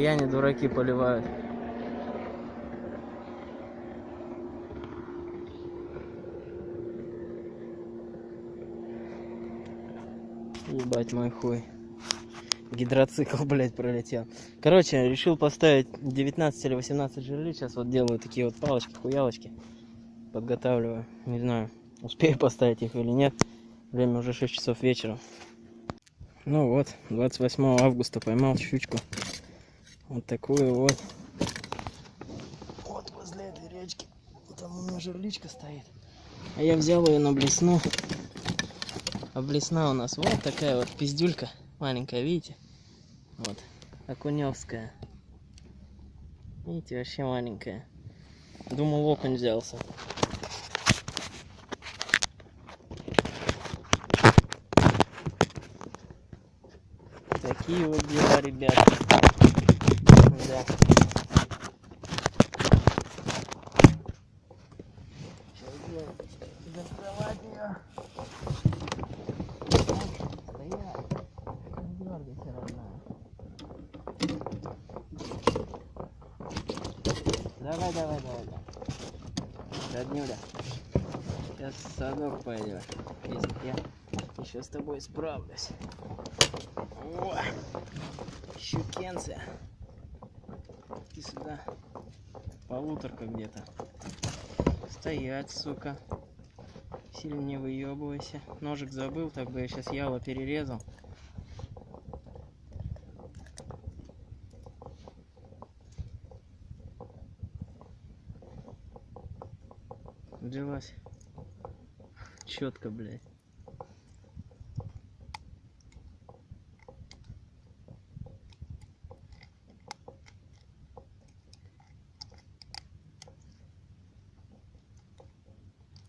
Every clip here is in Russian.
Буяне дураки поливают. Ебать мой хуй. Гидроцикл, блядь, пролетел. Короче, решил поставить 19 или 18 жерлиц. Сейчас вот делаю такие вот палочки, хуялочки. Подготавливаю. Не знаю, успею поставить их или нет. Время уже 6 часов вечера. Ну вот, 28 августа поймал щучку. Вот такую вот. Вот возле этой речки. Там у меня жерличка стоит. А я взял ее на блесну. А блесна у нас вот такая вот пиздюлька. Маленькая, видите? Вот. Окуневская. Видите, вообще маленькая. Думал, окунь взялся. Такие вот дела, ребята. Да. Доставать ее. Стоять. Не дергайся, родная. Давай, давай, давай, давай. Роднюля. Сейчас в садок пойдешь. Если я еще с тобой справлюсь. О, щукенция. Иди сюда. Полуторка где-то. Стоять, сука. Сильно не выебывайся. Ножик забыл, так бы я сейчас яло перерезал. Взялась. Четко, блядь.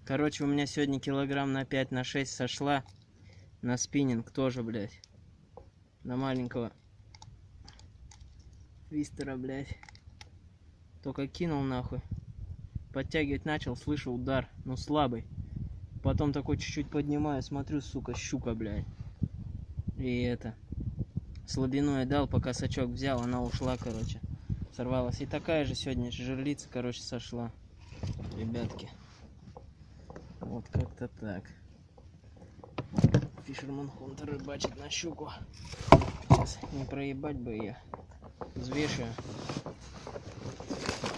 Короче, у меня сегодня килограмм на 5, на 6 сошла. На спиннинг тоже, блядь. На маленького твистера, блядь. Только кинул нахуй. Подтягивать начал, слышу удар. Ну слабый. Потом такой чуть-чуть поднимаю, смотрю, сука, щука, блядь. И это. Слабину я дал, пока сачок взял, она ушла, короче. Сорвалась. И такая же сегодня жерлица, короче, сошла. Ребятки. Вот как-то так. Фишерман Хунтер рыбачит на щуку. Сейчас не проебать бы ее. Взвешиваю.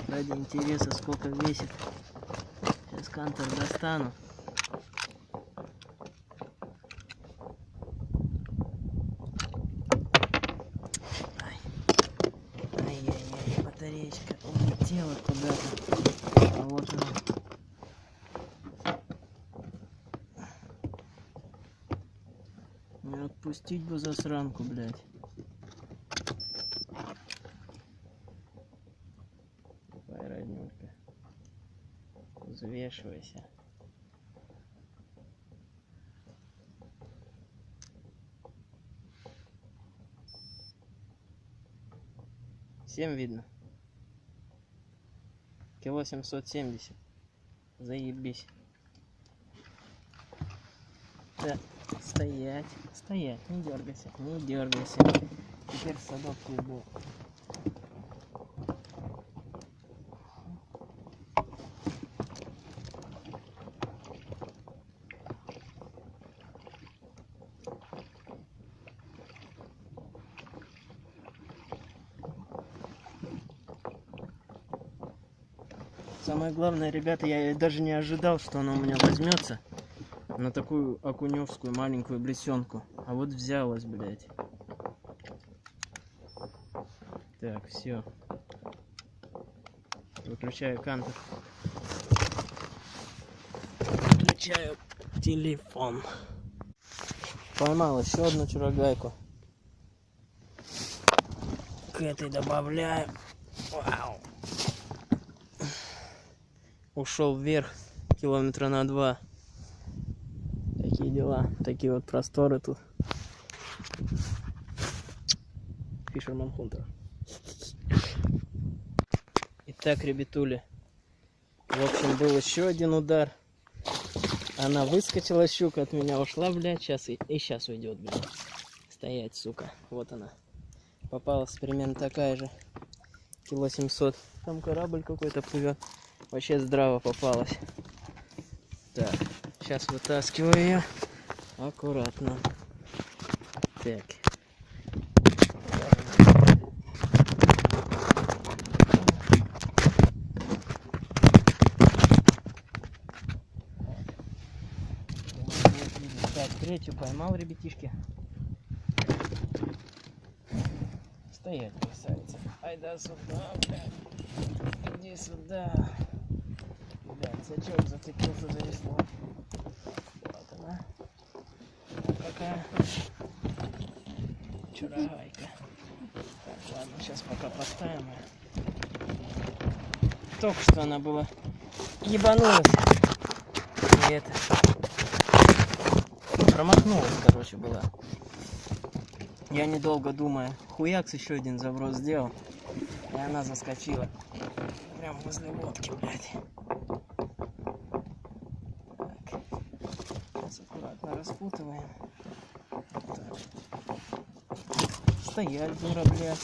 Ради интереса, сколько весит. Сейчас кантер достану. Ай. Ай-яй-яй, батареечка улетела куда-то. А вот она. Не отпустить бы засранку, блядь. Давай, роднюлька. Взвешивайся. Всем видно? Кило семьсот семьдесят. Заебись. Да, стоять, стоять, не дергайся, не дергайся. Теперь садок иду. Самое главное, ребята, я даже не ожидал, что она у меня возьмется на такую окуневскую маленькую блесенку. А вот взялась, блядь. Так, все. Выключаю кантер. Выключаю телефон. Поймал еще одну чурогайку. К этой добавляю. Вау. Ушел вверх километра на два дела, такие вот просторы тут. Фишерман Хунтер. Итак, ребятули, в общем, был еще один удар. Она выскочила, щука от меня ушла, блядь, сейчас и, и сейчас уйдет, блядь. Стоять, сука. Вот она. попалась примерно такая же. Кило 700. Там корабль какой-то плывет. Вообще здраво попалась. Так, сейчас вытаскиваю ее. Аккуратно. Так. Третью поймал, ребятишки. Стоять, красавица. Ай да сюда, блядь. Иди сюда. Блядь, сачок зацепился за весло. Вот она. Вот какая. Чурагайка. Так, ладно, сейчас пока поставим ее. Только что она была ебанулась. И это. Промахнулась, короче, была. Я недолго думая, хуякс еще один заброс сделал. И она заскочила. Прям возле лодки, блядь. Так. Сейчас аккуратно распутываем. Так. Стоять, дура, блядь.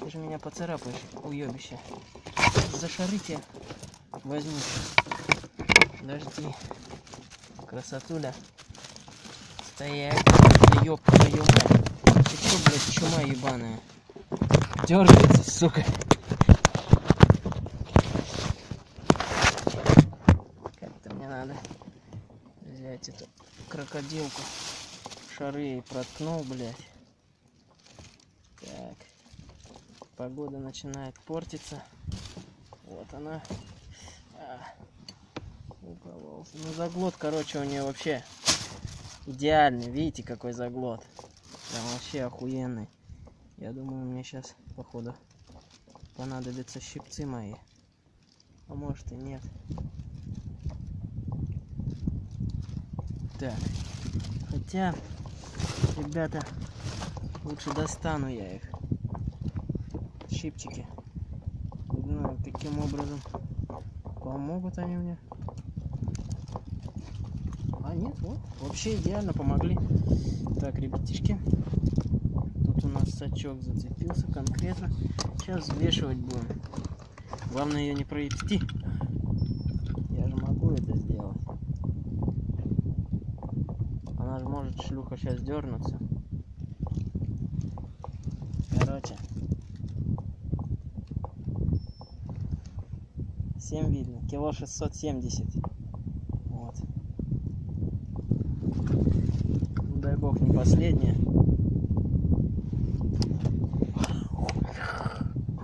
Ты же меня поцарапаешь, уебище. За шарите возьму. Подожди. Красотуля. Стоять. Да ёб твою мать. Ты чё, блядь, чума ебаная? Дергается, сука. Как-то мне надо взять эту крокодилку. Шары ей проткнул, блядь. Так. Погода начинает портиться. Вот она. А, укололся. Ну заглот, короче, у нее вообще идеальный. Видите, какой заглот. Прям вообще охуенный. Я думаю, мне сейчас, походу, понадобятся щипцы мои. А может и нет. Так. Хотя, ребята, лучше достану я их. Щипчики. Не знаю, каким образом помогут они мне. А нет, вот, вообще идеально помогли. Так, ребятишки, тут у нас сачок зацепился конкретно. Сейчас взвешивать будем. Главное ее не провести. Я же могу это сделать. Она же может, шлюха, сейчас дернуться. Короче. 7 видно. Кило 670. Вот. Ну, дай бог не последняя.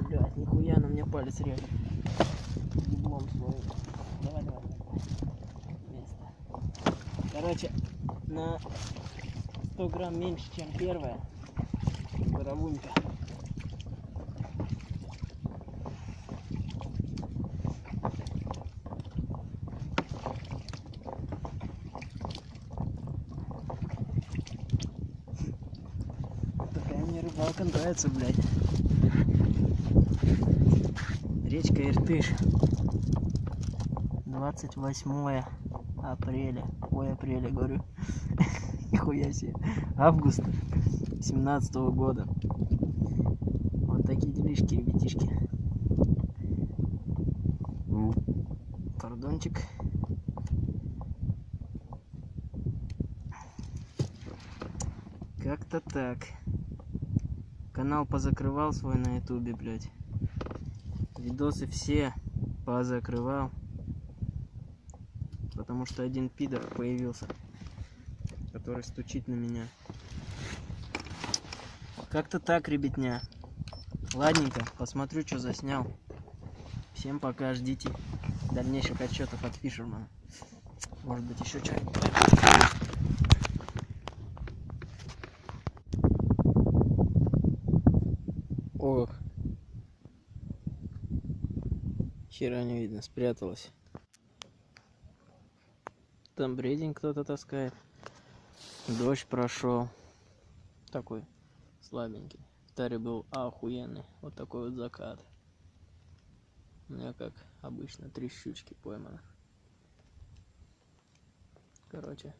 Блять, нихуя на мне палец режет. Еблом своим. Давай, давай, давай. Место. Короче, на 100 грамм меньше, чем первая. Боровунька. Такая мне рыбалка нравится, блядь. Речка Иртыш. 28 апреля. Ой, апреля, говорю. Нихуя себе. Августа 17 года. Вот такие делишки, ребятишки. Пардончик. Как-то так. Канал позакрывал свой на ютубе, блядь. Видосы все позакрывал. Потому что один пидор появился, который стучит на меня. Как-то так, ребятня. Ладненько, посмотрю, что заснял. Всем пока, ждите дальнейших отчетов от Фишермана. Может быть, еще что-нибудь. Ох. Хера не видно, спряталась. Там бредень кто-то таскает. Дождь прошел. Такой слабенький. В таре был охуенный. Вот такой вот закат. У меня, как обычно, три щучки пойманы. Короче,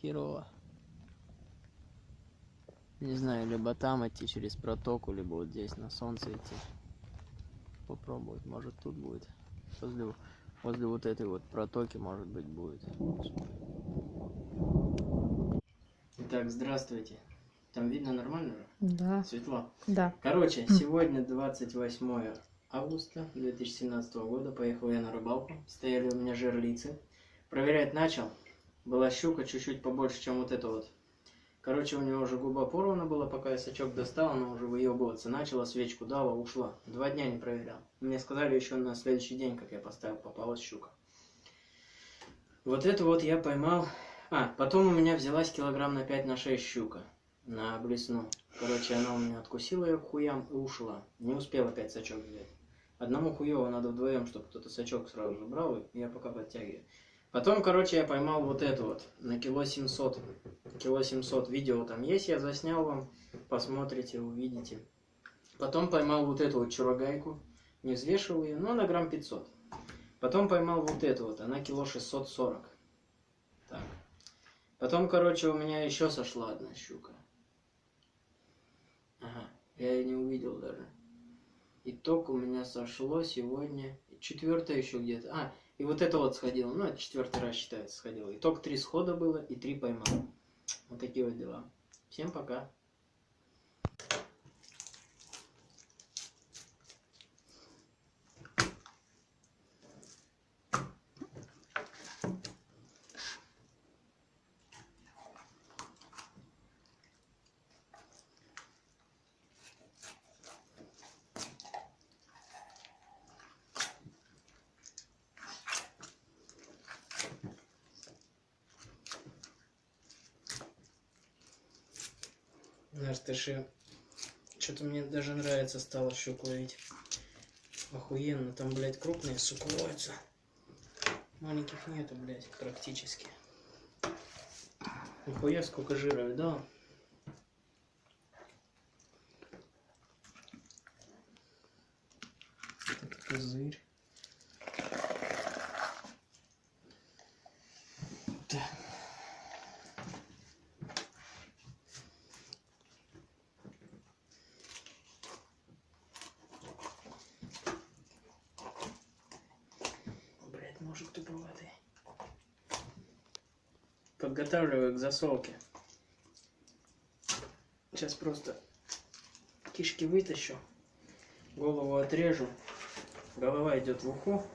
херово. Не знаю, либо там идти через протоку, либо вот здесь на солнце идти. Попробовать, может тут будет. Возле, возле вот этой вот протоки, может быть, будет. Итак, здравствуйте. Там видно нормально? Да, Светло. да. Короче, сегодня 28 августа 2017 года. Поехал я на рыбалку. Стояли у меня жерлицы. Проверять начал. Была щука чуть-чуть побольше, чем вот эта вот. Короче, у него уже губа порвана была, пока я сачок достал, она уже выебываться начала, свечку дала, ушла. Два дня не проверял. Мне сказали еще на следующий день, как я поставил, попалась щука. Вот это вот я поймал. А, потом у меня взялась килограмм на 5 на 6 щука. На блесну. Короче, она у меня откусила ее к хуям и ушла. Не успел опять сачок взять. Одному хуево надо вдвоем, чтобы кто-то сачок сразу же брал, и я пока подтягиваю. Потом, короче, я поймал вот эту вот на кило 700. Кило 700 видео там есть, я заснял вам. Посмотрите, увидите. Потом поймал вот эту вот чурогайку. Не взвешивал ее, но на грамм 500. Потом поймал вот эту вот, она кило 640. Так. Потом, короче, у меня еще сошла одна щука. Ага, я ее не увидел даже. Итог у меня сошло сегодня. Четвертое еще где-то. А, и вот это вот сходило. Ну, это четвертый раз считается сходило. Итог три схода было и три поймал. Вот такие вот дела. Всем пока. Нартыши. Что-то мне даже нравится стало щуку ловить. Охуенно. Там, блядь, крупные, сука, ловятся. Маленьких нету, блядь, практически. Нихуя сколько жира? Это козырь. Так. Блять, ножик туповатый. Подготавливаю к засолке. Сейчас просто кишки вытащу, голову отрежу, голова идет в ухо.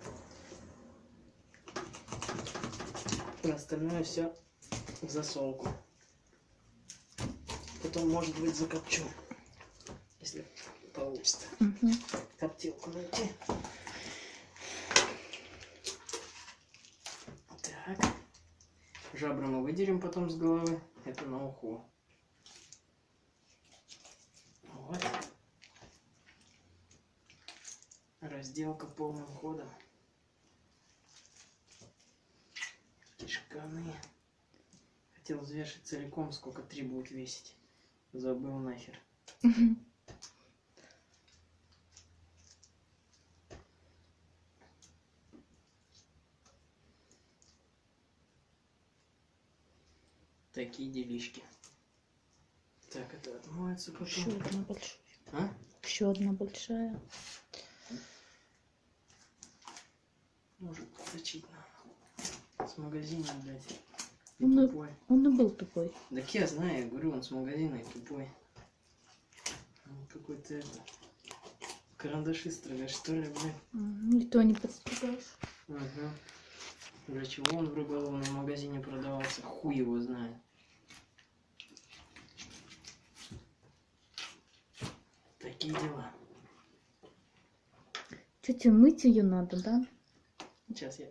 А остальное все в засолку. Потом, может быть, закопчу, если получится Мгм. коптилку найти. Так. Жабры мы выдерем потом с головы. Это на уху. Вот. Разделка полным ходом. Кишканы. Хотел взвешивать целиком, сколько три будет весить. Забыл нахер. Такие делишки. Так, это отмоется Еще потом. одна большая. А? Еще одна большая. Может подточить надо. С магазина, блядь. И тупой. Он и был тупой. Так я знаю, я говорю, он с магазина и тупой. Он какой-то это... Карандаши строгать, что ли, блядь? И то не подстригаешь. Ага. Для чего он в рыболовном магазине продавался? Хуй его знает. Такие дела. Тебе мыть ее надо, да? Сейчас я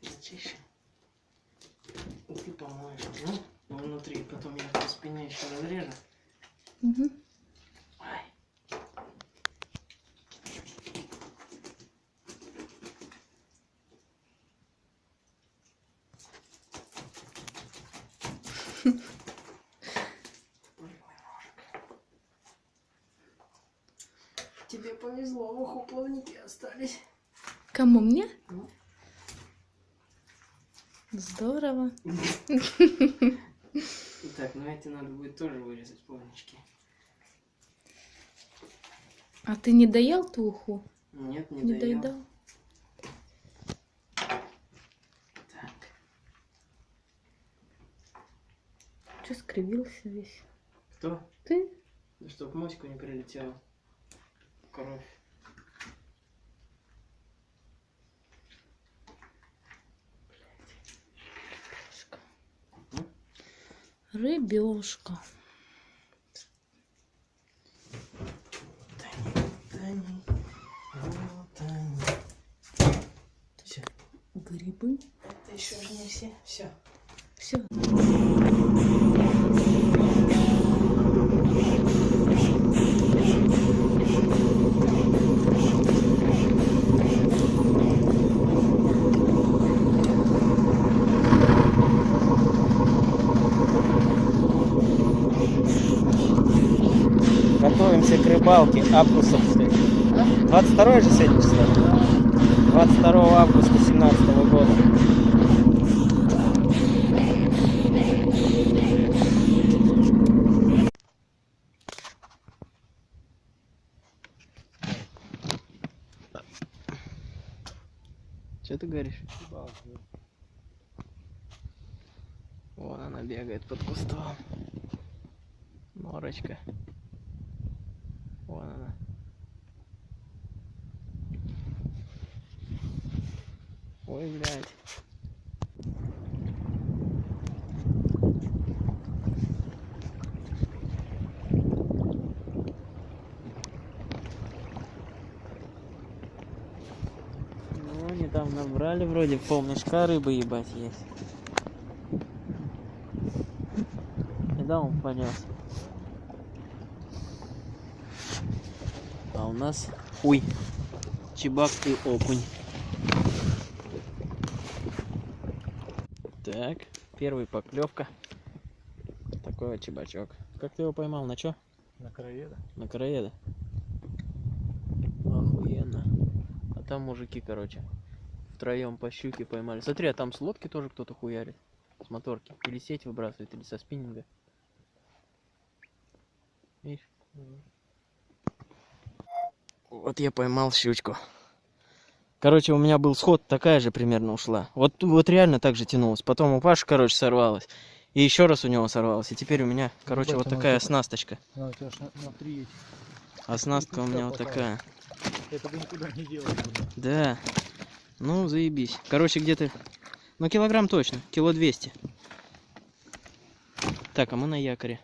зачищу. И ты помоешь. Ну, внутри. Потом я по спине еще разрежу. Угу. Ай. Тебе повезло, в уху плавники остались. Кому мне? Ну. Здорово. Так, ну эти надо будет тоже вырезать плавнички. А ты не доел ту уху? Нет, не, Не доел. доедал? Так. Че скривился весь? Кто? Ты? Да чтоб моську не прилетела. Кровь. Рыбешка. Тани, вот они. Все. Грибы. Это еще же не все. Все. Все. Рыбалке августовской. 22 же сегодня число? 22 августа 2017 года. Че ты говоришь? Вон она бегает под кустом. Норочка. Вон она. Ой, блядь. Ну, набрали вроде полмешка рыбы ебать есть. И да, он понес. А у нас хуй. Чебак и окунь. Так, первый поклевка. Такой вот чебачок. Как ты его поймал? На чё? На краеда. На короеда. Охуенно. А там мужики, короче, втроем по щуке поймали. Смотри, а там с лодки тоже кто-то хуярит. С моторки. Или сеть выбрасывает, или со спиннинга. Видишь? Вот я поймал щучку. Короче, у меня был сход, такая же примерно ушла. Вот, вот реально так же тянулась. Потом у Паши, короче, сорвалась. И еще раз у него сорвалась. И теперь у меня, короче, Ебать, вот такая оснасточка. На, на три эти. Оснастка у меня вот такая. Это бы никуда не делать. Да. Ну, заебись. Короче, где-то... Ну, килограмм точно. Кило двести. Так, а мы на якоре.